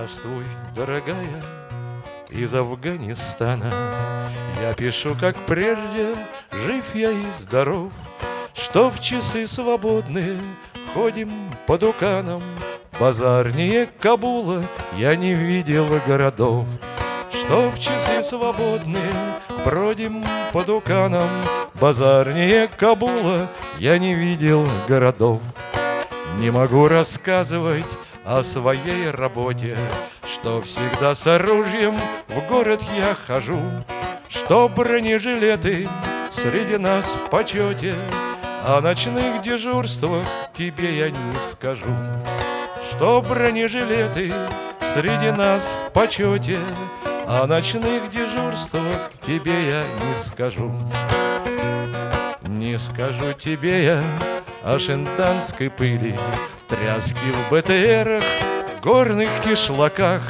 Здравствуй, дорогая, из Афганистана. Я пишу, как прежде, жив я и здоров Что в часы свободные ходим по дуканам Базарнее Кабула я не видел городов Что в часы свободные бродим по дуканам Базарнее Кабула я не видел городов. Не могу рассказывать о своей работе Что всегда с оружием в город я хожу Что бронежилеты среди нас в почете О ночных дежурствах тебе я не скажу Что бронежилеты среди нас в почете О ночных дежурствах тебе я не скажу. Не скажу тебе я о шентанской пыли Тряски в БТРах, горных кишлаках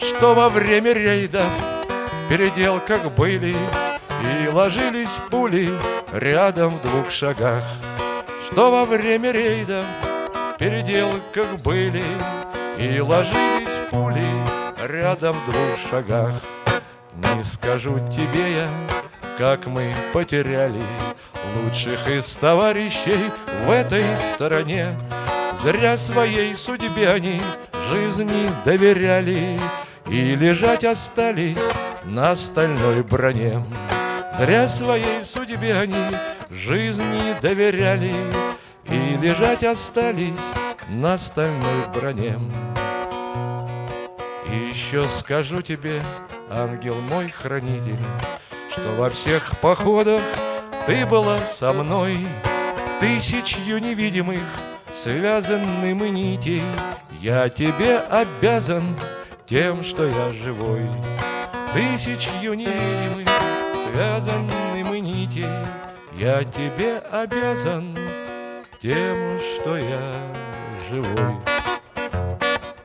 Что во время рейдов в переделках были И ложились пули рядом в двух шагах. Что во время рейдов в переделках были И ложились пули рядом в двух шагах. Не скажу тебе я, как мы потеряли Лучших из товарищей в этой стороне Зря своей судьбе они жизни доверяли И лежать остались на стальной броне. Зря своей судьбе они жизни доверяли И лежать остались на стальной броне. И еще скажу тебе, ангел мой хранитель Что во всех походах ты была со мной Тысячью невидимых связанным нитей Я тебе обязан тем, что я живой. Тысячью невидимых связанным нитей Я тебе обязан тем, что я живой